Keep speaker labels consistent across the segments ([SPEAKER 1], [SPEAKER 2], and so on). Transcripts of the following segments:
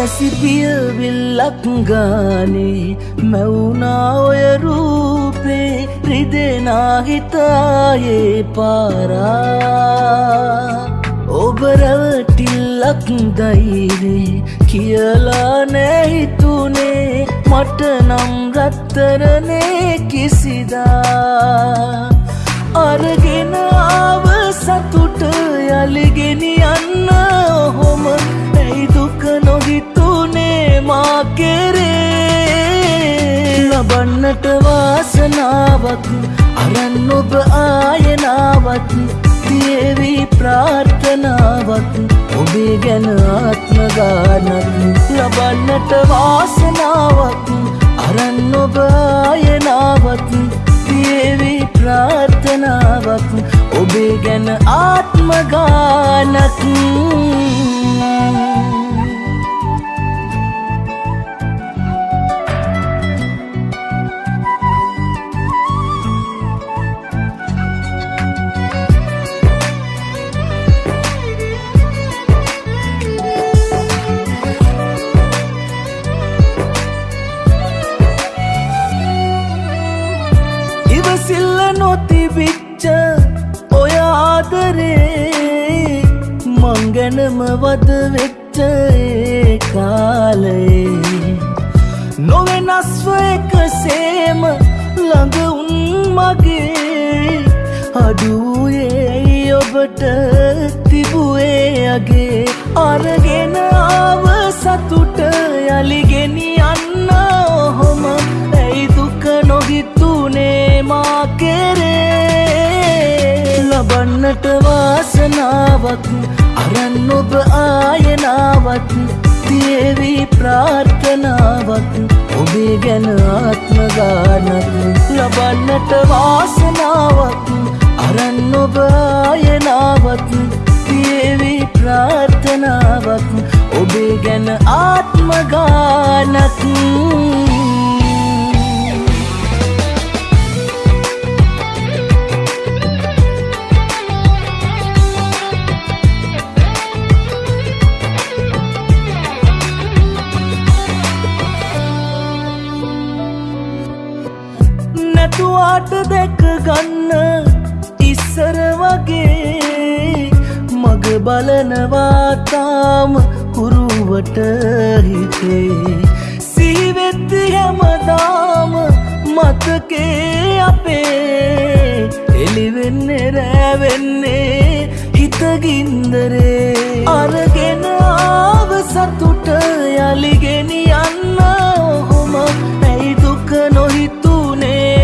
[SPEAKER 1] මැසිපියවිල්ලක් ගානේ මැවුනා ඔය රූපේ රිදෙනාහිතායේ පාරා. ඔබරවටිල්ලක් දයිනේ කියලා නැහිතුනේ. මට නම් රත්තරනේ කිසිදා. ලබන්නට වාසනාවක් අරන් ඔබ ආයනාවත් තියවී ප්‍රාර්ථනාවක් ඔබේ ගැන ආත්මගානක් ලබන්නට වාසනාවක් අරන් ඔබ ආයනාවත් තියවී ප්‍රාර්ථනාවක් ඔබේ ගැන ආත්මගානක් ඉවසිල්ල නොතිබිච්ච ඔය ආදරේ මංගැනම වද වෙච්ච ඒ කාලයේ නොවෙනස්ව එකසේම ළඟ උන් මගේ. අඩුවේ ඔබට තිබුවේ අගේ. අරගෙන ආව සතුට යළිගෙනියන්න මා කෙරේ ලබන්නට වාසනාවක් අරන් ඔබ ආයනාවත් තියවී ප්‍රාර්ථනාවක් ඔබේ ගැන ආත්මගානක් ලබන්නට වාසනාවක් අරන් ඔබ ආයනාවත් තියවී ප්‍රාර්ථනාවක් ඔබේ ගැන ආත්මගානක් නැතුවාට දැක ගන්න. ඉස්සර වගේ මග බලනවාතාම හුරුවට හිතේ. සීවෙත්ති හැමදාම මතකේ අපේ. එලිවෙන්නේ රෑවෙන්නේ හිතගින්දරේ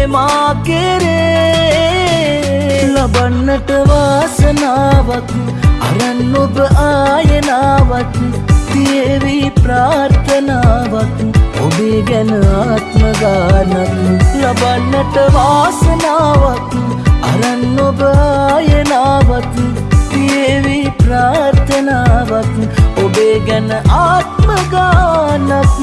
[SPEAKER 1] මා කෙරේ ලබන්නට වාසනාවක් අරන් ඔබ ආයනාවත් තියවී ප්‍රාර්ථනාවක් ඔබේ ගැන ආත්මගානක් ලබන්නට වාසනාවක් අරන් ඔබ ආයනාවත් තියවී ප්‍රාර්ථනාවක් ඔබේ ගැන ආත්මගානක්